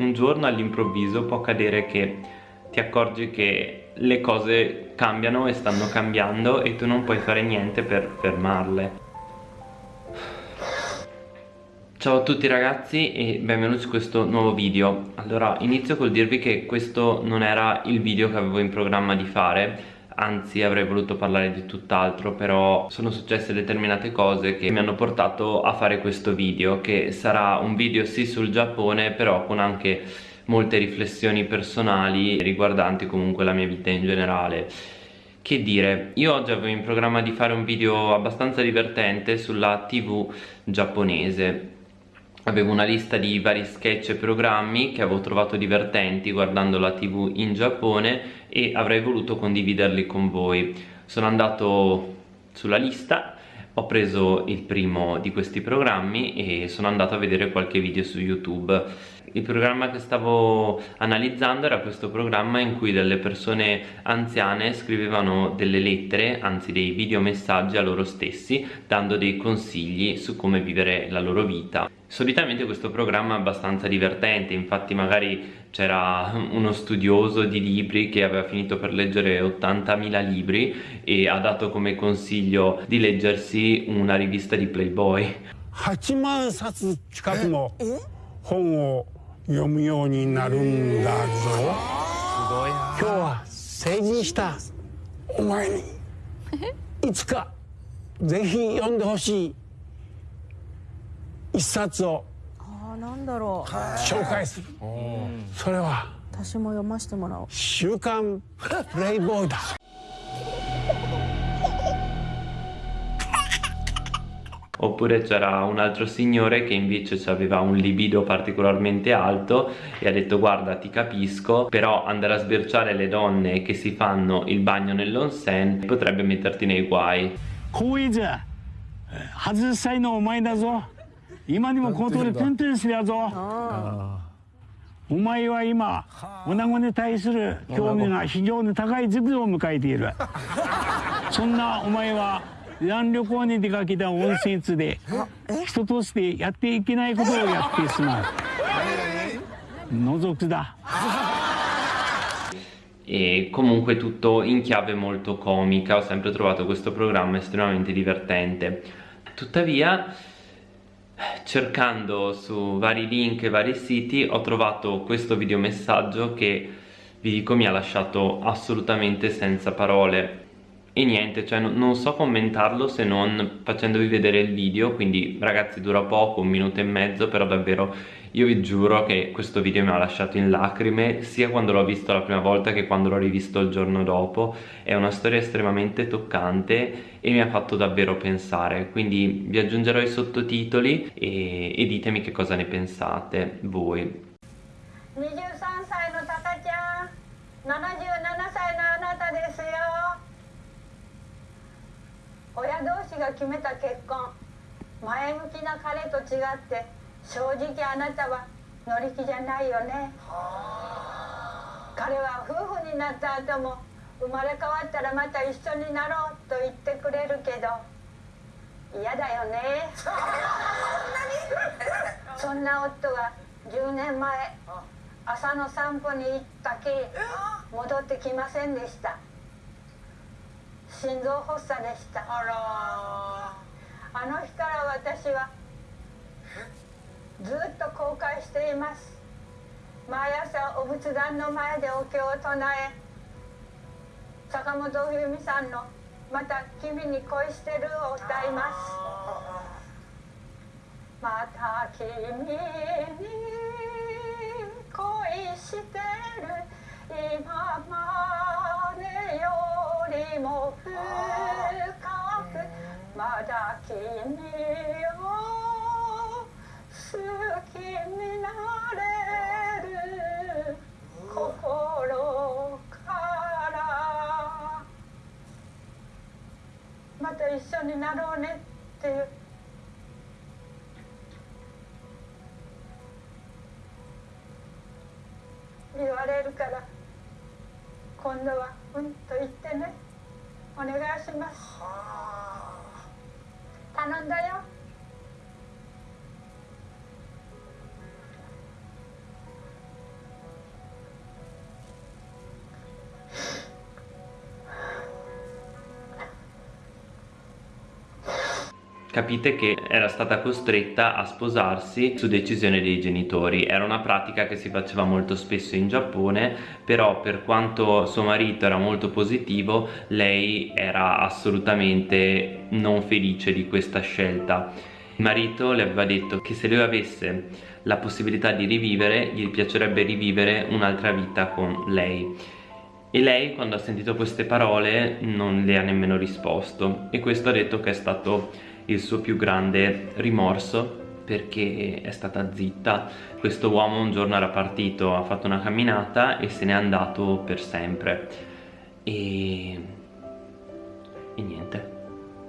un giorno all'improvviso può accadere che ti accorgi che le cose cambiano e stanno cambiando e tu non puoi fare niente per fermarle. Ciao a tutti ragazzi e benvenuti su questo nuovo video. Allora inizio col dirvi che questo non era il video che avevo in programma di fare anzi avrei voluto parlare di tutt'altro però sono successe determinate cose che mi hanno portato a fare questo video che sarà un video sì sul Giappone però con anche molte riflessioni personali riguardanti comunque la mia vita in generale. Che dire, io oggi avevo in programma di fare un video abbastanza divertente sulla tv giapponese avevo una lista di vari sketch e programmi che avevo trovato divertenti guardando la tv in Giappone e avrei voluto condividerli con voi. Sono andato sulla lista ho preso il primo di questi programmi e sono andato a vedere qualche video su youtube. Il programma che stavo analizzando era questo programma in cui delle persone anziane scrivevano delle lettere, anzi dei videomessaggi a loro stessi dando dei consigli su come vivere la loro vita solitamente questo programma è abbastanza divertente infatti magari c'era uno studioso di libri che aveva finito per leggere 80.000 libri e ha dato come consiglio di leggersi una rivista di Playboy 8万冊近くの本を読むようになるんだぞ今日は成人したお前にいつかぜひ読んでほしい 一冊をあなんだろう紹介するそれは私も読ませてもらおう週刊プレイボーイだ Oppure c'era un altro signore che invece aveva un libido particolarmente alto e ha detto guarda ti capisco però andare a sbirciare le donne che si fanno il bagno nell'onsen potrebbe metterti nei guai. こういじゃ外したいのお前だぞ 今にも口頭でプンプンするやぞお前は今女子に対する興味が非常に高い時期を迎えているそんなお前は蘭旅行に出かけた温泉地で人としてやっていけないことをやってしまう覗くだ e comunque tutto in chiave molto comica ho sempre trovato questo programma estremamente divertente tuttavia cercando su vari link e vari siti ho trovato questo videomessaggio che vi dico mi ha lasciato assolutamente senza parole e niente cioè non so commentarlo se non facendovi vedere il video quindi ragazzi dura poco un minuto e mezzo però davvero io vi giuro che questo video mi ha lasciato in lacrime sia quando l'ho visto la prima volta che quando l'ho rivisto il giorno dopo è una storia estremamente toccante e mi ha fatto davvero pensare quindi vi aggiungerò i sottotitoli e, e ditemi che cosa ne pensate voi 23歳のタカちゃん 親同士が決めた結婚前向きな彼と違って正直あなたは乗り気じゃないよね。彼は夫婦になった後も生まれ変わったらまた一緒になろうと言ってくれるけど嫌だよね。そんな夫は10年前朝の散歩に行ったきり戻ってきませんでした心臓発作でした。あの日から私はずっと後悔しています。毎朝お仏壇の前でお経を唱え坂本冬美さんの「また君に恋してる」を歌います。また君に恋してる。今までも深くまだ君を好きになれる心からまた一緒になろうねっていう言われるから。今度はします。Capite che era stata costretta a sposarsi su decisione dei genitori. Era una pratica che si faceva molto spesso in Giappone però per quanto suo marito era molto positivo lei era assolutamente non felice di questa scelta. Il marito le aveva detto che se lui avesse la possibilità di rivivere gli piacerebbe rivivere un'altra vita con lei. E lei quando ha sentito queste parole non le ha nemmeno risposto. E questo ha detto che è stato il suo più grande rimorso perché è stata zitta. Questo uomo un giorno era partito ha fatto una camminata e se n'è andato per sempre. E... e niente.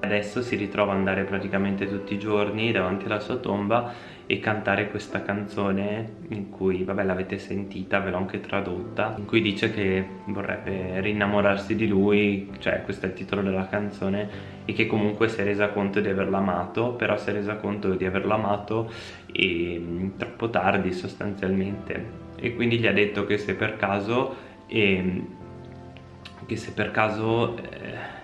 Adesso si ritrova ad andare praticamente tutti i giorni davanti alla sua tomba e cantare questa canzone in cui, vabbè l'avete sentita, ve l'ho anche tradotta in cui dice che vorrebbe rinnamorarsi di lui cioè questo è il titolo della canzone e che comunque si è resa conto di averlo amato però si è resa conto di averlo amato e, mm, troppo tardi sostanzialmente. E quindi gli ha detto che se per caso e, che se per caso eh,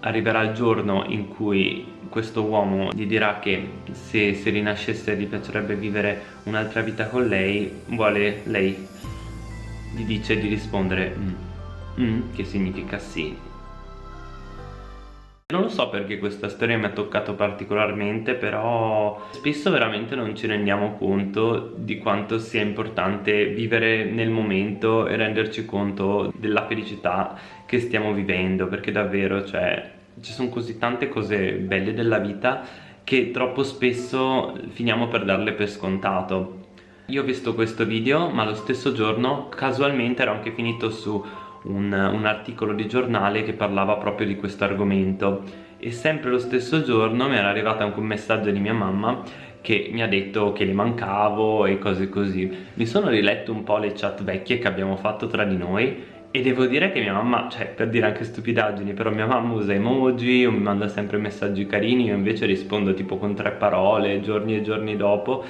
arriverà il giorno in cui questo uomo gli dirà che se, se rinascesse gli piacerebbe vivere un'altra vita con lei vuole lei? Gli dice di rispondere mm, mm, che significa sì non lo so perché questa storia mi ha toccato particolarmente però spesso veramente non ci rendiamo conto di quanto sia importante vivere nel momento e renderci conto della felicità che stiamo vivendo perché davvero cioè ci sono così tante cose belle della vita che troppo spesso finiamo per darle per scontato. Io ho visto questo video ma lo stesso giorno casualmente ero anche finito su un, un articolo di giornale che parlava proprio di questo argomento. E sempre lo stesso giorno mi era arrivato anche un messaggio di mia mamma che mi ha detto che le mancavo e cose così. Mi sono riletto un po' le chat vecchie che abbiamo fatto tra di noi e devo dire che mia mamma, cioè per dire anche stupidaggini, però mia mamma usa emoji o mi manda sempre messaggi carini, io invece rispondo tipo con tre parole, giorni e giorni dopo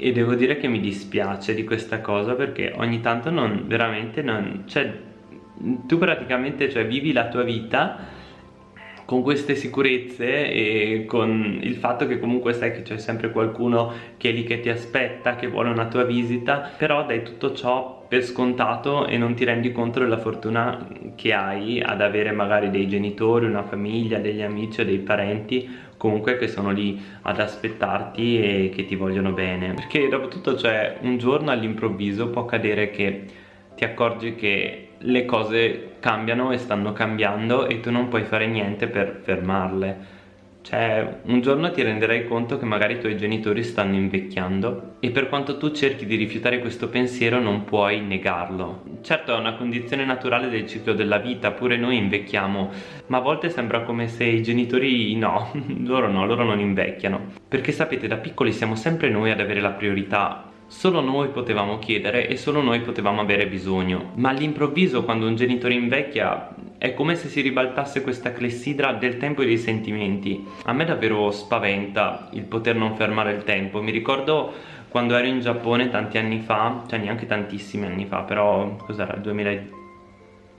e devo dire che mi dispiace di questa cosa perché ogni tanto non, veramente non, cioè tu praticamente cioè, vivi la tua vita con queste sicurezze e con il fatto che comunque sai che c'è sempre qualcuno che è lì che ti aspetta, che vuole una tua visita, però dai tutto ciò per scontato e non ti rendi conto della fortuna che hai ad avere magari dei genitori, una famiglia, degli amici o dei parenti comunque che sono lì ad aspettarti e che ti vogliono bene. Perché dopo tutto cioè un giorno all'improvviso può accadere che ti accorgi che le cose cambiano e stanno cambiando e tu non puoi fare niente per fermarle cioè un giorno ti renderai conto che magari i tuoi genitori stanno invecchiando e per quanto tu cerchi di rifiutare questo pensiero non puoi negarlo. Certo è una condizione naturale del ciclo della vita pure noi invecchiamo ma a volte sembra come se i genitori no loro no loro non invecchiano. Perché sapete da piccoli siamo sempre noi ad avere la priorità Solo noi potevamo chiedere e solo noi potevamo avere bisogno. Ma all'improvviso quando un genitore invecchia è come se si ribaltasse questa clessidra del tempo e dei sentimenti. A me davvero spaventa il poter non fermare il tempo. Mi ricordo quando ero in Giappone tanti anni fa, cioè neanche tantissimi anni fa, però cos'era? 2000,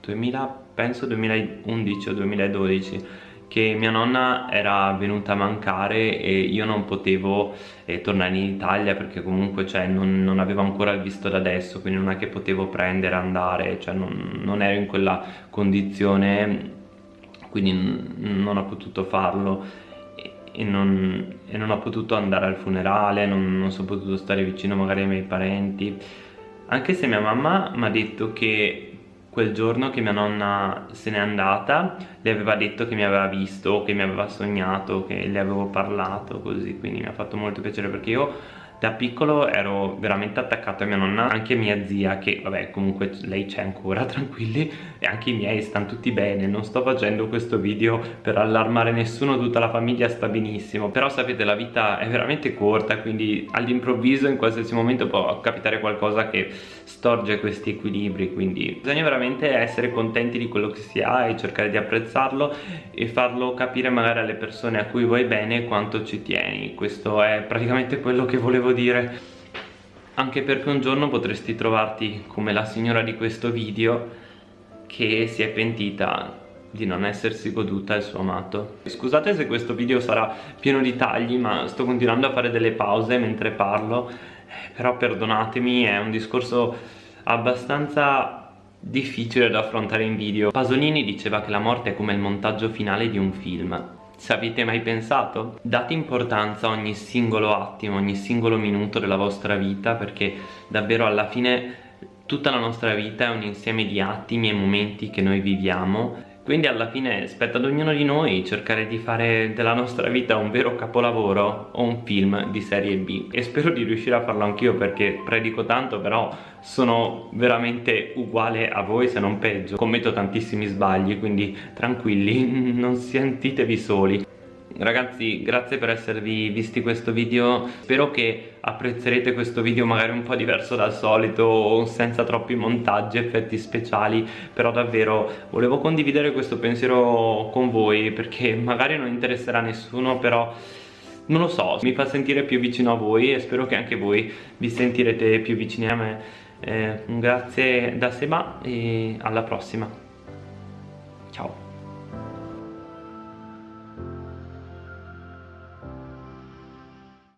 2000, penso 2011 o 2012 che mia nonna era venuta a mancare e io non potevo eh, tornare in Italia perché comunque cioè, non, non, avevo ancora il visto da adesso quindi non è che potevo prendere, andare cioè non, non ero in quella condizione quindi non ho potuto farlo e non, e non, ho potuto andare al funerale, non, non sono potuto stare vicino magari ai miei parenti. Anche se mia mamma mi ha detto che quel giorno che mia nonna se n'è andata le aveva detto che mi aveva visto, che mi aveva sognato, che le avevo parlato così quindi mi ha fatto molto piacere perché io da piccolo ero veramente attaccato a mia nonna anche mia zia che vabbè comunque lei c'è ancora tranquilli e anche i miei stanno tutti bene. Non sto facendo questo video per allarmare nessuno tutta la famiglia sta benissimo. Però sapete la vita è veramente corta quindi all'improvviso in qualsiasi momento può capitare qualcosa che storge questi equilibri. Quindi bisogna veramente essere contenti di quello che si ha e cercare di apprezzarlo e farlo capire magari alle persone a cui vuoi bene quanto ci tieni. Questo è praticamente quello che volevo dire. Anche perché un giorno potresti trovarti come la signora di questo video che si è pentita di non essersi goduta il suo amato. Scusate se questo video sarà pieno di tagli ma sto continuando a fare delle pause mentre parlo. Però perdonatemi è un discorso abbastanza difficile da affrontare in video. Pasolini diceva che la morte è come il montaggio finale di un film se avete mai pensato? Date importanza a ogni singolo attimo, ogni singolo minuto della vostra vita perché davvero alla fine tutta la nostra vita è un insieme di attimi e momenti che noi viviamo quindi alla fine spetta ad ognuno di noi cercare di fare della nostra vita un vero capolavoro o un film di serie B. E spero di riuscire a farlo anch'io perché predico tanto però sono veramente uguale a voi se non peggio. Commetto tantissimi sbagli quindi tranquilli non sentitevi soli Ragazzi grazie per esservi visti questo video. Spero che apprezzerete questo video magari un po' diverso dal solito Senza troppi montaggi, effetti speciali. Però davvero volevo condividere questo pensiero con voi Perché magari non interesserà nessuno però non lo so, mi fa sentire più vicino a voi e spero che anche voi vi sentirete più vicini a me. Eh, grazie da Seba e alla prossima. Ciao